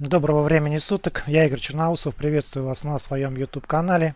Доброго времени суток, я Игорь Черноусов, приветствую вас на своем YouTube канале.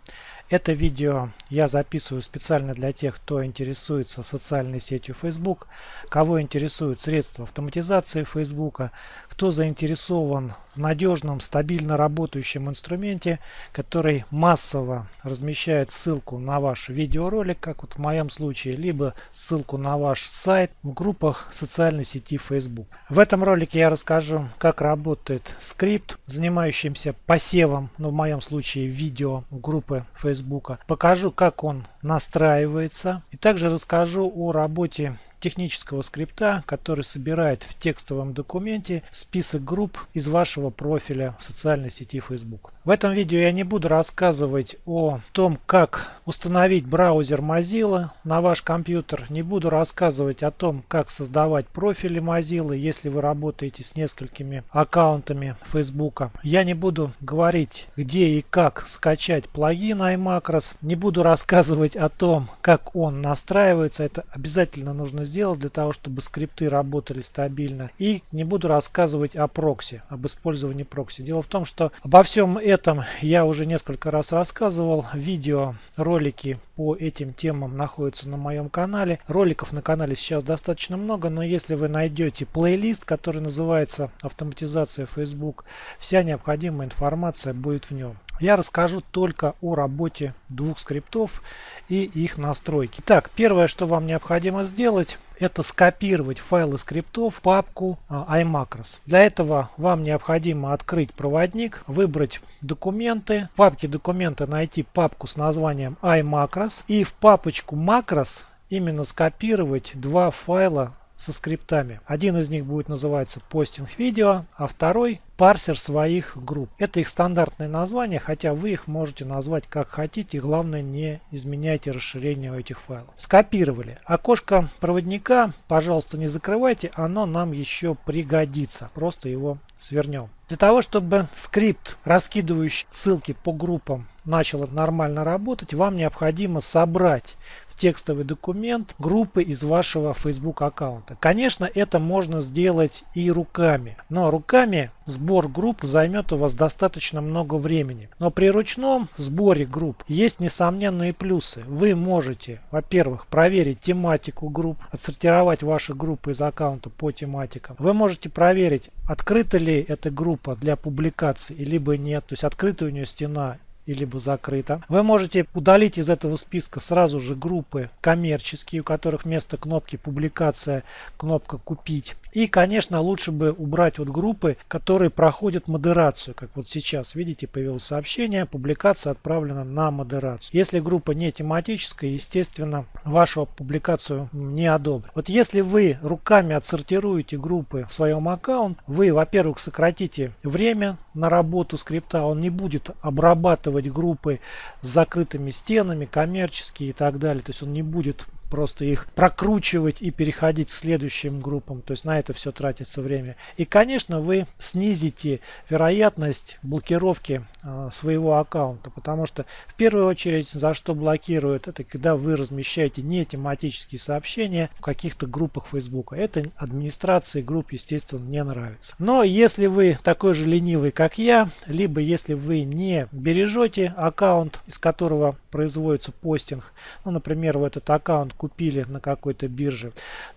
Это видео я записываю специально для тех, кто интересуется социальной сетью Facebook, кого интересуют средства автоматизации Facebook, кто заинтересован в надежном, стабильно работающем инструменте, который массово размещает ссылку на ваш видеоролик, как вот в моем случае, либо ссылку на ваш сайт в группах социальной сети Facebook. В этом ролике я расскажу, как работает скрипт, занимающийся посевом, ну в моем случае видео группы Facebook. Покажу, как он настраивается. И также расскажу о работе технического скрипта, который собирает в текстовом документе список групп из вашего профиля в социальной сети Facebook. В этом видео я не буду рассказывать о том, как установить браузер Mozilla на ваш компьютер. Не буду рассказывать о том, как создавать профили Mozilla, если вы работаете с несколькими аккаунтами Facebook. Я не буду говорить, где и как скачать плагин iMacros. Не буду рассказывать о том, как он настраивается. Это обязательно нужно сделать сделать для того, чтобы скрипты работали стабильно. И не буду рассказывать о прокси, об использовании прокси. Дело в том, что обо всем этом я уже несколько раз рассказывал. Видео, ролики по этим темам находятся на моем канале. Роликов на канале сейчас достаточно много, но если вы найдете плейлист, который называется «Автоматизация Facebook», вся необходимая информация будет в нем. Я расскажу только о работе двух скриптов и их настройки. Так, первое, что вам необходимо сделать, это скопировать файлы скриптов в папку а, iMacros. Для этого вам необходимо открыть проводник, выбрать документы, в папке документы найти папку с названием iMacros и в папочку macros именно скопировать два файла со скриптами. Один из них будет называться постинг видео, а второй парсер своих групп. Это их стандартное название, хотя вы их можете назвать как хотите. Главное не изменяйте расширение этих файлов. Скопировали. Окошко проводника, пожалуйста, не закрывайте, оно нам еще пригодится. Просто его свернем. Для того, чтобы скрипт, раскидывающий ссылки по группам, начал нормально работать, вам необходимо собрать текстовый документ группы из вашего Facebook аккаунта. Конечно, это можно сделать и руками, но руками сбор групп займет у вас достаточно много времени. Но при ручном сборе групп есть несомненные плюсы. Вы можете, во-первых, проверить тематику групп, отсортировать ваши группы из аккаунта по тематикам. Вы можете проверить, открыта ли эта группа для публикации, либо нет, то есть открыта у нее стена либо закрыто. Вы можете удалить из этого списка сразу же группы коммерческие, у которых вместо кнопки публикация кнопка купить. И, конечно, лучше бы убрать вот группы, которые проходят модерацию. Как вот сейчас, видите, появилось сообщение, публикация отправлена на модерацию. Если группа не тематическая, естественно, вашу публикацию не одобрят. Вот если вы руками отсортируете группы в своем аккаунте, вы, во-первых, сократите время на работу скрипта, он не будет обрабатывать группы с закрытыми стенами, коммерческие и так далее. То есть он не будет просто их прокручивать и переходить к следующим группам. То есть на это все тратится время. И, конечно, вы снизите вероятность блокировки э, своего аккаунта. Потому что в первую очередь за что блокируют, это когда вы размещаете не тематические сообщения в каких-то группах Facebook. Это администрации групп, естественно, не нравится. Но если вы такой же ленивый, как я, либо если вы не бережете аккаунт, из которого производится постинг, ну, например, в этот аккаунт купили на какой-то бирже,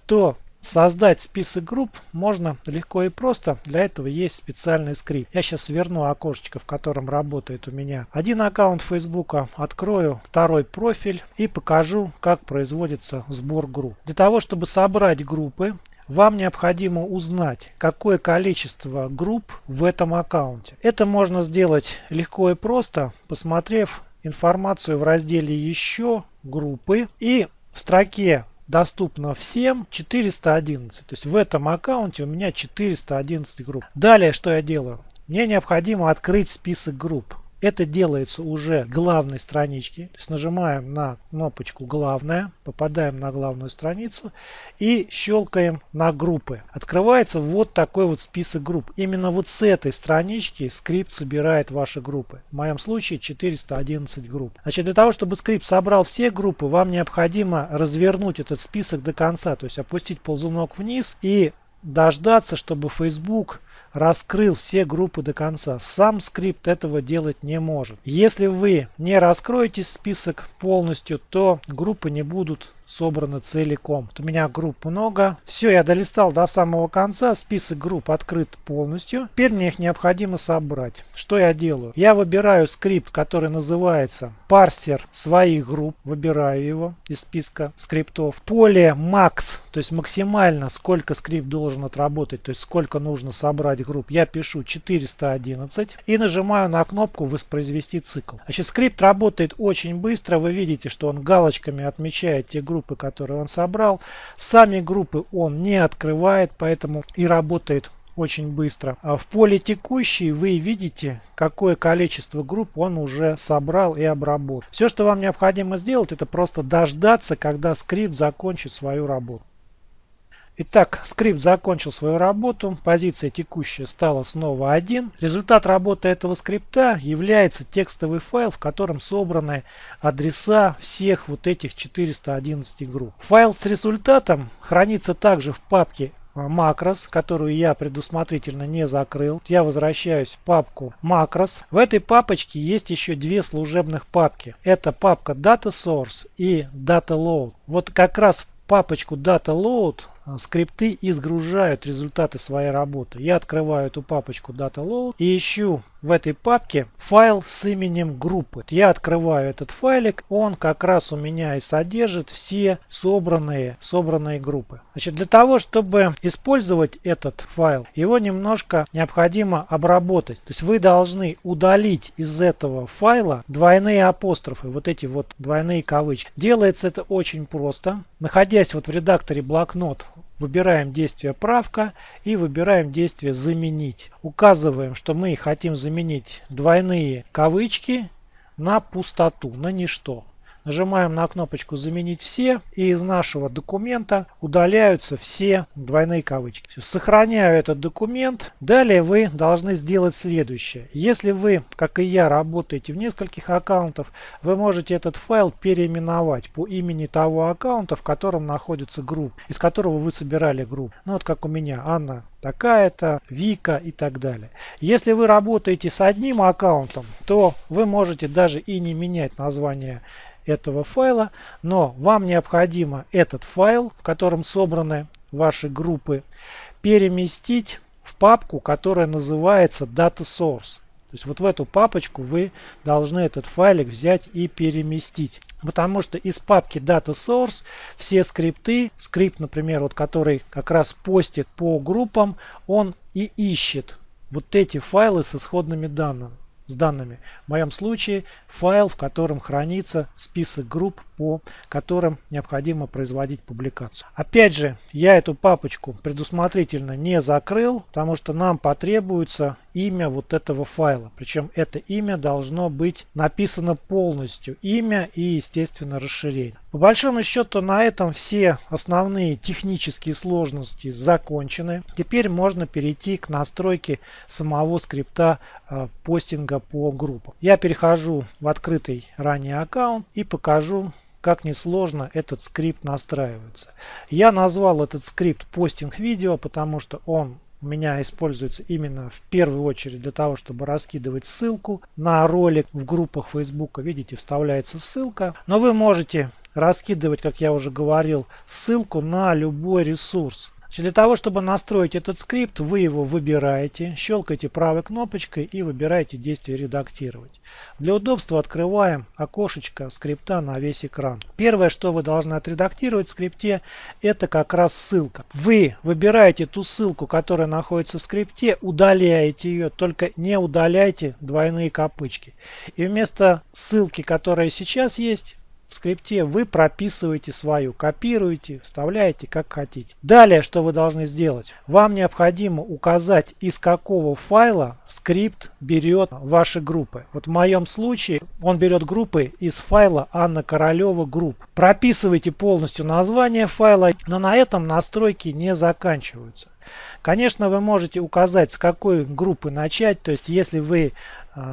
то Создать список групп можно легко и просто. Для этого есть специальный скрипт. Я сейчас верну окошечко, в котором работает у меня один аккаунт Facebook, открою второй профиль и покажу, как производится сбор групп. Для того, чтобы собрать группы, вам необходимо узнать, какое количество групп в этом аккаунте. Это можно сделать легко и просто, посмотрев информацию в разделе «Еще», «Группы» и в строке доступно всем 411. То есть в этом аккаунте у меня 411 групп. Далее что я делаю? Мне необходимо открыть список групп. Это делается уже главной страничке. То есть нажимаем на кнопочку «Главная», попадаем на главную страницу и щелкаем на группы. Открывается вот такой вот список групп. Именно вот с этой странички скрипт собирает ваши группы. В моем случае 411 групп. Значит, для того, чтобы скрипт собрал все группы, вам необходимо развернуть этот список до конца. То есть опустить ползунок вниз и дождаться, чтобы Facebook раскрыл все группы до конца. Сам скрипт этого делать не может. Если вы не раскроете список полностью, то группы не будут собраны целиком. У меня групп много. Все, я долистал до самого конца. Список групп открыт полностью. Теперь мне их необходимо собрать. Что я делаю? Я выбираю скрипт, который называется парсер своих групп. Выбираю его из списка скриптов. Поле max, то есть максимально сколько скрипт должен отработать, то есть сколько нужно собрать групп. Я пишу 411 и нажимаю на кнопку воспроизвести цикл. Значит, скрипт работает очень быстро. Вы видите, что он галочками отмечает те группы, которые он собрал. Сами группы он не открывает, поэтому и работает очень быстро. А в поле текущий вы видите, какое количество групп он уже собрал и обработал. Все, что вам необходимо сделать, это просто дождаться, когда скрипт закончит свою работу. Итак, скрипт закончил свою работу, позиция текущая стала снова 1. Результат работы этого скрипта является текстовый файл, в котором собраны адреса всех вот этих 411 групп. Файл с результатом хранится также в папке макрос, которую я предусмотрительно не закрыл. Я возвращаюсь в папку макрос. В этой папочке есть еще две служебных папки. Это папка Data Source и Data Load. Вот как раз в папочку Data Load а, скрипты изгружают результаты своей работы. Я открываю эту папочку DataLoad и ищу в этой папке файл с именем группы. Я открываю этот файлик, он как раз у меня и содержит все собранные, собранные группы. Значит, для того, чтобы использовать этот файл, его немножко необходимо обработать. То есть вы должны удалить из этого файла двойные апострофы, вот эти вот двойные кавычки. Делается это очень просто. Находясь вот в редакторе блокнот, Выбираем действие правка и выбираем действие заменить. Указываем, что мы хотим заменить двойные кавычки на пустоту, на ничто. Нажимаем на кнопочку «Заменить все» и из нашего документа удаляются все двойные кавычки. Сохраняю этот документ. Далее вы должны сделать следующее. Если вы, как и я, работаете в нескольких аккаунтах, вы можете этот файл переименовать по имени того аккаунта, в котором находится группа, из которого вы собирали группу. Ну вот как у меня, Анна такая-то, Вика и так далее. Если вы работаете с одним аккаунтом, то вы можете даже и не менять название этого файла, но вам необходимо этот файл, в котором собраны ваши группы, переместить в папку, которая называется Data Source. То есть вот в эту папочку вы должны этот файлик взять и переместить. Потому что из папки Data Source все скрипты, скрипт, например, вот который как раз постит по группам, он и ищет вот эти файлы с исходными данными с данными. В моем случае файл, в котором хранится список групп, по которым необходимо производить публикацию. Опять же, я эту папочку предусмотрительно не закрыл, потому что нам потребуется имя вот этого файла. Причем это имя должно быть написано полностью. Имя и, естественно, расширение. По большому счету на этом все основные технические сложности закончены. Теперь можно перейти к настройке самого скрипта э, постинга по группам. Я перехожу в открытый ранее аккаунт и покажу как несложно этот скрипт настраивается. Я назвал этот скрипт постинг видео, потому что он у меня используется именно в первую очередь для того, чтобы раскидывать ссылку на ролик в группах Facebook. Видите, вставляется ссылка. Но вы можете раскидывать, как я уже говорил, ссылку на любой ресурс. Значит, для того, чтобы настроить этот скрипт, вы его выбираете, щелкаете правой кнопочкой и выбираете действие «Редактировать». Для удобства открываем окошечко скрипта на весь экран. Первое, что вы должны отредактировать в скрипте, это как раз ссылка. Вы выбираете ту ссылку, которая находится в скрипте, удаляете ее, только не удаляйте двойные копычки. И вместо ссылки, которая сейчас есть, в скрипте вы прописываете свою, копируете, вставляете как хотите. Далее, что вы должны сделать? Вам необходимо указать, из какого файла скрипт берет ваши группы. Вот в моем случае он берет группы из файла Анна Королева групп. Прописывайте полностью название файла, но на этом настройки не заканчиваются. Конечно, вы можете указать, с какой группы начать. То есть, если вы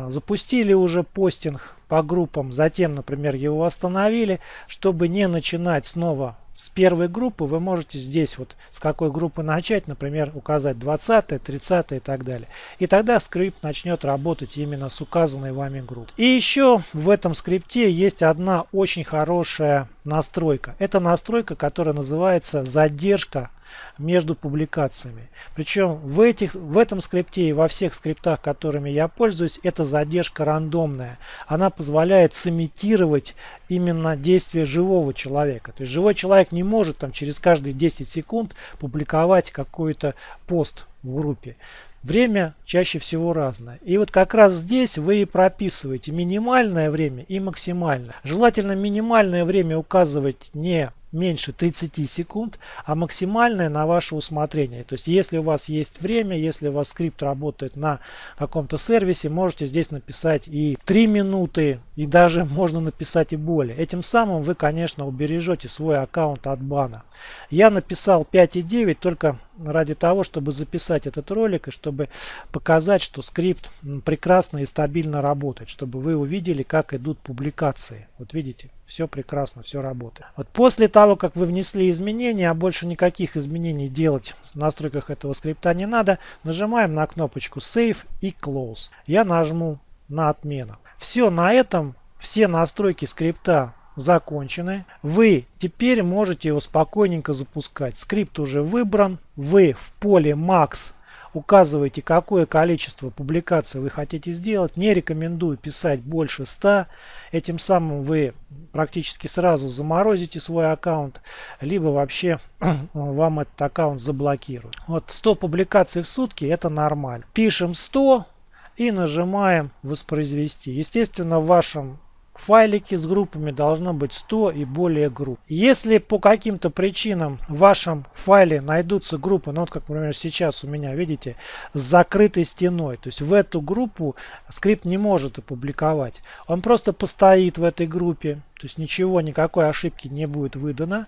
запустили уже постинг по группам, затем, например, его восстановили, чтобы не начинать снова с первой группы вы можете здесь вот с какой группы начать, например, указать 20, 30 и так далее. И тогда скрипт начнет работать именно с указанной вами группой. И еще в этом скрипте есть одна очень хорошая настройка. Это настройка, которая называется задержка между публикациями. Причем в, этих, в этом скрипте и во всех скриптах, которыми я пользуюсь, эта задержка рандомная. Она позволяет сымитировать именно действие живого человека. То есть живой человек не может там через каждые 10 секунд публиковать какой-то пост в группе. Время чаще всего разное. И вот как раз здесь вы и прописываете минимальное время и максимальное. Желательно минимальное время указывать не меньше 30 секунд, а максимальное на ваше усмотрение. То есть если у вас есть время, если у вас скрипт работает на каком-то сервисе, можете здесь написать и 3 минуты, и даже можно написать и более. Этим самым вы, конечно, убережете свой аккаунт от бана. Я написал 5.9 только ради того, чтобы записать этот ролик и чтобы показать, что скрипт прекрасно и стабильно работает, чтобы вы увидели, как идут публикации. Вот видите, все прекрасно, все работает. Вот после того, как вы внесли изменения, а больше никаких изменений делать в настройках этого скрипта не надо, нажимаем на кнопочку Save и Close. Я нажму на отмену. Все, на этом все настройки скрипта закончены. Вы теперь можете его спокойненько запускать. Скрипт уже выбран. Вы в поле Max указываете, какое количество публикаций вы хотите сделать. Не рекомендую писать больше 100. Этим самым вы практически сразу заморозите свой аккаунт, либо вообще вам этот аккаунт заблокируют. Вот 100 публикаций в сутки это нормально. Пишем 100 и нажимаем воспроизвести. Естественно, в вашем файлике с группами должно быть 100 и более групп. Если по каким-то причинам в вашем файле найдутся группы, ну вот как, например, сейчас у меня, видите, с закрытой стеной, то есть в эту группу скрипт не может опубликовать. Он просто постоит в этой группе, то есть ничего, никакой ошибки не будет выдано.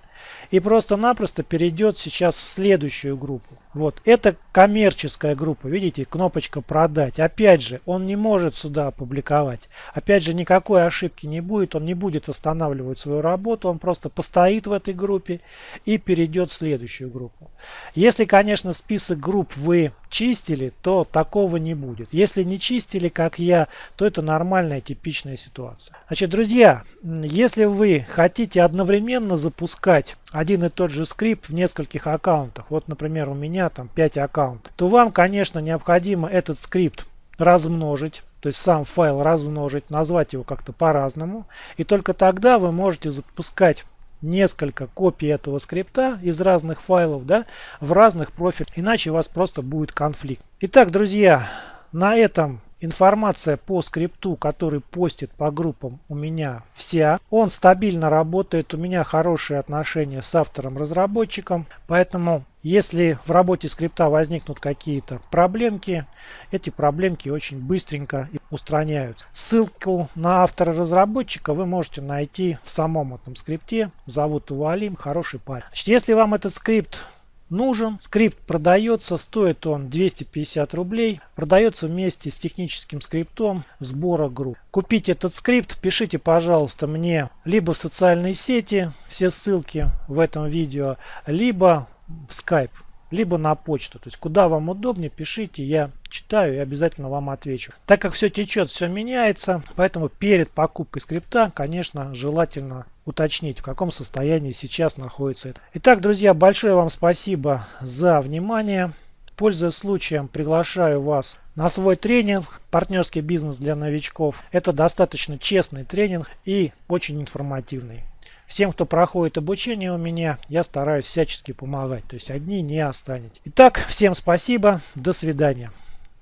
И просто-напросто перейдет сейчас в следующую группу. Вот, это коммерческая группа, видите, кнопочка продать. Опять же, он не может сюда опубликовать. Опять же, никакой ошибки не будет, он не будет останавливать свою работу, он просто постоит в этой группе и перейдет в следующую группу. Если, конечно, список групп вы чистили, то такого не будет. Если не чистили, как я, то это нормальная типичная ситуация. Значит, друзья, если вы хотите одновременно запускать один и тот же скрипт в нескольких аккаунтах, вот, например, у меня там 5 аккаунтов, то вам, конечно, необходимо этот скрипт размножить, то есть сам файл размножить, назвать его как-то по-разному, и только тогда вы можете запускать несколько копий этого скрипта из разных файлов да, в разных профилях, иначе у вас просто будет конфликт. Итак, друзья, на этом информация по скрипту, который постит по группам у меня вся. Он стабильно работает, у меня хорошие отношения с автором-разработчиком, поэтому если в работе скрипта возникнут какие-то проблемки, эти проблемки очень быстренько устраняются. Ссылку на автора-разработчика вы можете найти в самом этом скрипте. Зовут его Алим, хороший парень. Значит, если вам этот скрипт нужен. Скрипт продается, стоит он 250 рублей. Продается вместе с техническим скриптом сбора групп. Купить этот скрипт пишите, пожалуйста, мне либо в социальные сети, все ссылки в этом видео, либо в Skype либо на почту. То есть куда вам удобнее, пишите, я читаю и обязательно вам отвечу. Так как все течет, все меняется, поэтому перед покупкой скрипта, конечно, желательно уточнить, в каком состоянии сейчас находится это. Итак, друзья, большое вам спасибо за внимание. Пользуясь случаем, приглашаю вас на свой тренинг «Партнерский бизнес для новичков». Это достаточно честный тренинг и очень информативный. Всем, кто проходит обучение у меня, я стараюсь всячески помогать. То есть одни не останетесь. Итак, всем спасибо. До свидания.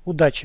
Удачи!